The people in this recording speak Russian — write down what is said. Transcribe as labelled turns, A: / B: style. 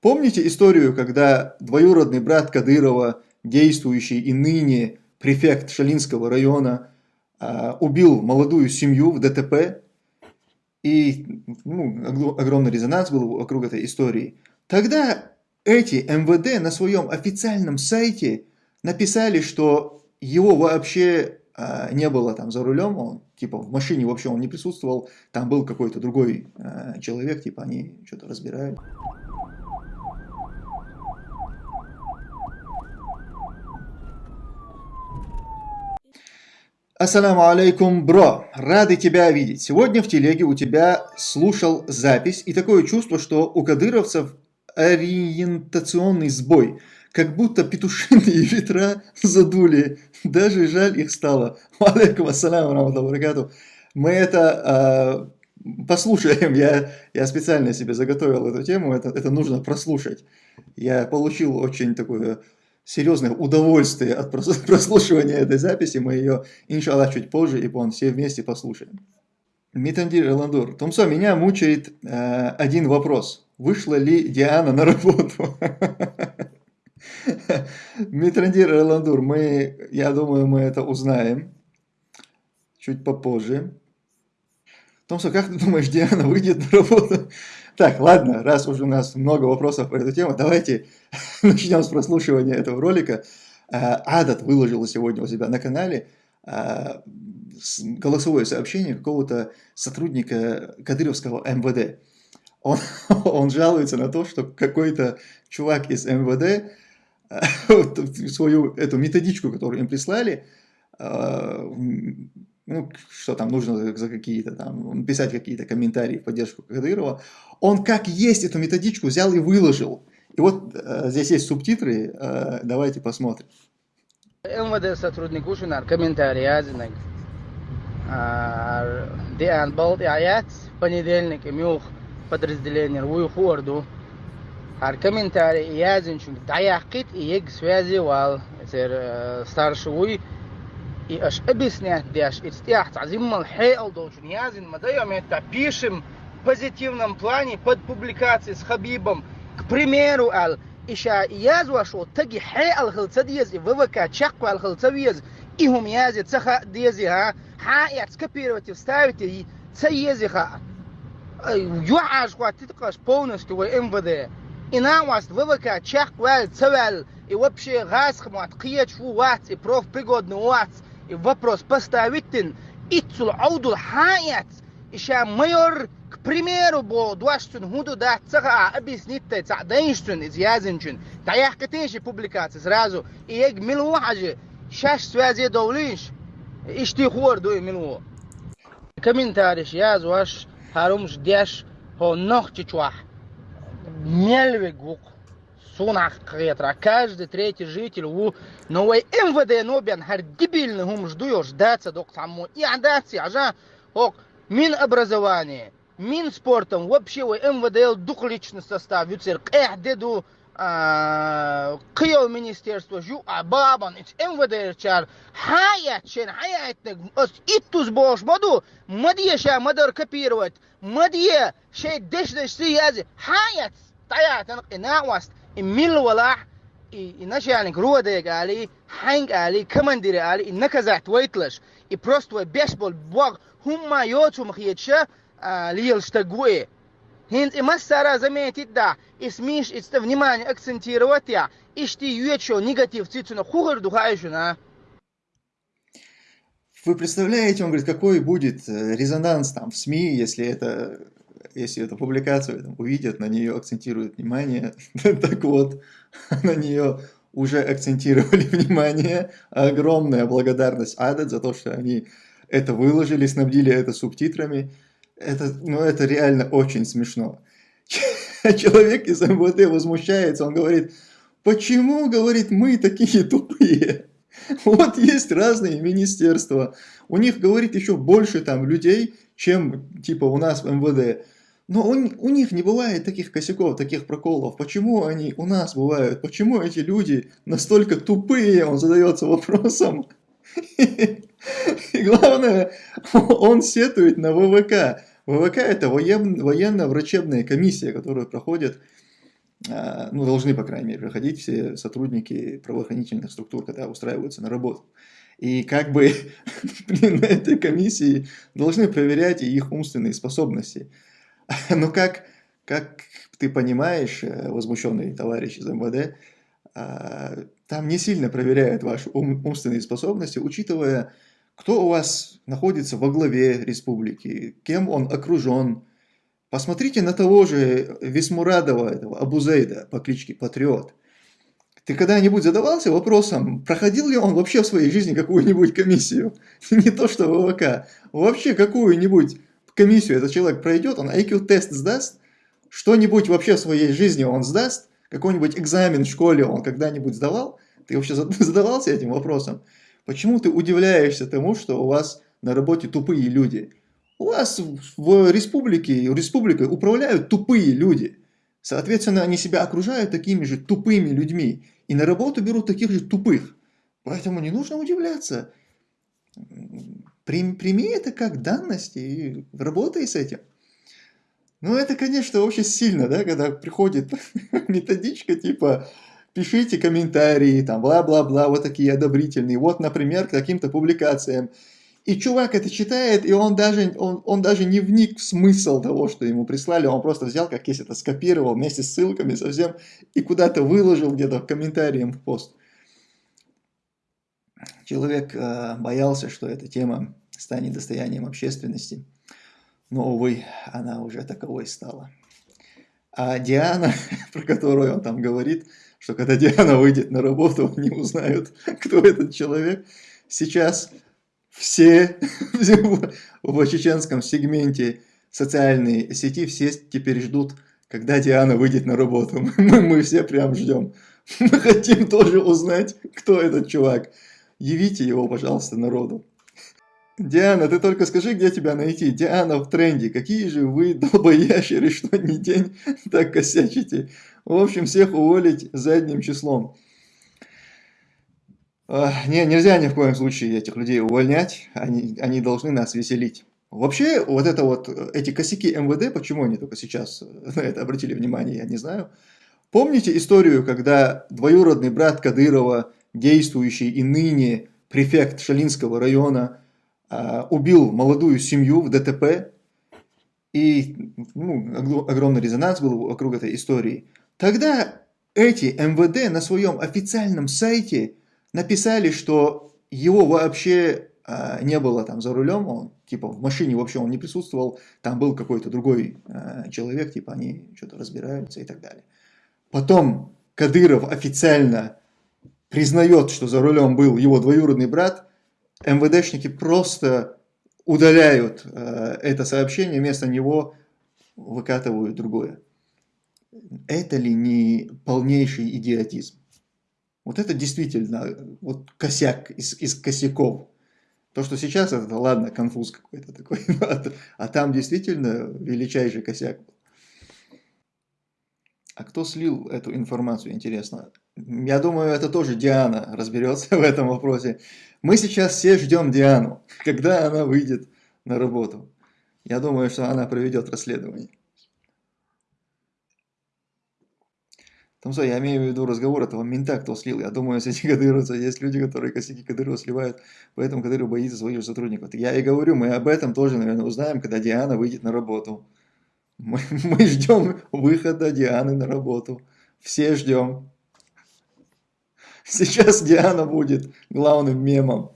A: Помните историю, когда двоюродный брат Кадырова, действующий и ныне префект Шалинского района, а, убил молодую семью в ДТП, и ну, огромный резонанс был вокруг этой истории. Тогда эти МВД на своем официальном сайте написали, что его вообще а, не было там за рулем, он типа в машине вообще он не присутствовал, там был какой-то другой а, человек, типа они что-то разбирают. Ассаламу алейкум, бро! Рады тебя видеть. Сегодня в телеге у тебя слушал запись, и такое чувство, что у кадыровцев ориентационный сбой. Как будто петушиные ветра задули. Даже жаль их стало. Алейкум ассаляму рамату Мы это э, послушаем. Я, я специально себе заготовил эту тему. Это, это нужно прослушать. Я получил очень такое серьезное удовольствие от прослушивания этой записи. Мы ее, иншаллах, чуть позже, и вон, все вместе послушаем. Митандир Эландур. Томсо, меня мучает э, один вопрос. Вышла ли Диана на работу? Митрандир Эландур, мы, я думаю, мы это узнаем чуть попозже. Томсо, как ты думаешь, Диана выйдет на работу? Так, ладно, раз уже у нас много вопросов по эту тему, давайте начнем с прослушивания этого ролика. А, Адат выложил сегодня у себя на канале а, голосовое сообщение какого-то сотрудника Кадыровского МВД. Он, он жалуется на то, что какой-то чувак из МВД а, свою эту методичку, которую им прислали, ну, что там нужно за какие-то там, писать какие-то комментарии в поддержку Кадырова, он как есть эту методичку взял и выложил. И вот э, здесь есть субтитры, э, давайте посмотрим.
B: МВД сотрудник ушунар комментарий азинак. Диан Балт Аят, понедельник, мюх подразделение Уйхуарду. Ар комментарий язин чун даяхкит и ег связи вал старший уй и аж объяснять дяш истях тазиммал хейл должен язин мадаем это пишем в позитивном плане под публикацией с Хабибом. К примеру ал иша язу ашо таги хейл хилца диез и вывака чакку ал хилца виез и хум язи цаха диези ха ха я скопировать и вставить и цаези ха. Юаш хватит полностью в МВД. И на вас вывака чакку ал цавал и вообще газ хмат кият фу вац и профпригодный вац и вопрос поставить ицул аудул хаят иша майор к примеру бо дуаштун худу да цага объяснить ца денштун из язенчун таях катеши публикации сразу и ег милу хажи шаш связи довлиш ишти хор дуй милу комментариш яз ваш харумш дяш хо нох чичвах мельве гук сунах хетра. Каждый третий житель у новой МВД ну, нобян хар дебильный гум ждуешь даться док саму и адаться ажа ок мин образование мин спортом вообще у МВД дух личный состав юцер эх деду а, кыйыл министерство жу абабан ич МВД чар. Хаят чен хаятник ос иттуз бош маду мадия ша мадар копировать. Мадия шей деш деш си язи хаят таятын ина васт mil walax inashaalink ruwadeeg ali hang ali kamandiri ali inaka zaht waitlash i prost wa beshbol bwag humma yotu mkhiyetsha liyal штагуе Хинт и массара и и внимание акцентировать я, и что негатив цицуна хухар духающуна.
A: Вы представляете, он говорит, какой будет резонанс там в СМИ, если это если эту публикацию там, увидят, на нее акцентируют внимание. так вот, на нее уже акцентировали внимание. Огромная благодарность Адет за то, что они это выложили, снабдили это субтитрами. Это, ну, это реально очень смешно. Человек из МВД возмущается, он говорит, почему, говорит, мы такие тупые? Вот есть разные министерства, у них, говорит, еще больше там людей, чем типа у нас в МВД. Но у, у них не бывает таких косяков, таких проколов. Почему они у нас бывают? Почему эти люди настолько тупые? Он задается вопросом. И главное, он сетует на ВВК. ВВК это военно-врачебная комиссия, которую проходят а, ну, должны, по крайней мере, проходить все сотрудники правоохранительных структур, когда устраиваются на работу. И как бы на этой комиссии должны проверять и их умственные способности. Но как, как ты понимаешь, э, возмущенный товарищ из МВД, а, там не сильно проверяют ваши ум, умственные способности, учитывая, кто у вас находится во главе республики, кем он окружен. Посмотрите на того же Весмурадова, этого Абузейда по кличке Патриот. Ты когда-нибудь задавался вопросом, проходил ли он вообще в своей жизни какую-нибудь комиссию? Не то что ВВК, вообще какую-нибудь комиссию этот человек пройдет, он IQ-тест сдаст, что-нибудь вообще в своей жизни он сдаст, какой-нибудь экзамен в школе он когда-нибудь сдавал? Ты вообще задавался этим вопросом? Почему ты удивляешься тому, что у вас на работе тупые люди? У вас в республике, республикой управляют тупые люди. Соответственно, они себя окружают такими же тупыми людьми. И на работу берут таких же тупых. Поэтому не нужно удивляться. Прими это как данность и работай с этим. Ну, это, конечно, очень сильно, да, когда приходит методичка типа пишите комментарии, там, бла-бла-бла, вот такие одобрительные, вот, например, к каким-то публикациям. И чувак это читает, и он даже, он, он даже не вник в смысл того, что ему прислали, он просто взял, как есть это, скопировал вместе с ссылками совсем, и куда-то выложил где-то комментарием в пост. Человек э, боялся, что эта тема станет достоянием общественности. Но, увы, она уже таковой стала. А Диана, про которую он там говорит, что когда Диана выйдет на работу, они узнают, кто этот человек. Сейчас все в чеченском сегменте социальной сети все теперь ждут, когда Диана выйдет на работу. Мы, мы все прям ждем. Мы хотим тоже узнать, кто этот чувак. Явите его, пожалуйста, народу. Диана, ты только скажи, где тебя найти. Диана в тренде. Какие же вы долбоящеры, что ни день так косячите. В общем, всех уволить задним числом. Не, нельзя ни в коем случае этих людей увольнять. Они, они должны нас веселить. Вообще, вот это вот, эти косяки МВД, почему они только сейчас на это обратили внимание, я не знаю. Помните историю, когда двоюродный брат Кадырова, действующий и ныне префект Шалинского района, убил молодую семью в ДТП, и ну, огромный резонанс был вокруг этой истории. Тогда эти МВД на своем официальном сайте написали, что его вообще а, не было там за рулем, он типа в машине вообще он не присутствовал, там был какой-то другой а, человек, типа они что-то разбираются и так далее. Потом Кадыров официально признает, что за рулем был его двоюродный брат, МВДшники просто удаляют э, это сообщение, вместо него выкатывают другое. Это ли не полнейший идиотизм? Вот это действительно вот косяк из, из косяков. То, что сейчас это, ладно, конфуз какой-то такой, а, а там действительно величайший косяк. А кто слил эту информацию, интересно? Я думаю, это тоже Диана разберется в этом вопросе. Мы сейчас все ждем Диану, когда она выйдет на работу. Я думаю, что она проведет расследование. Там, я имею в виду разговор этого мента, кто слил. Я думаю, среди кадыровцев есть люди, которые косяки Кадырова сливают, поэтому Кадыров боится своих сотрудников. Я и говорю, мы об этом тоже, наверное, узнаем, когда Диана выйдет на работу. Мы, мы ждем выхода Дианы на работу. Все ждем. Сейчас Диана будет главным мемом.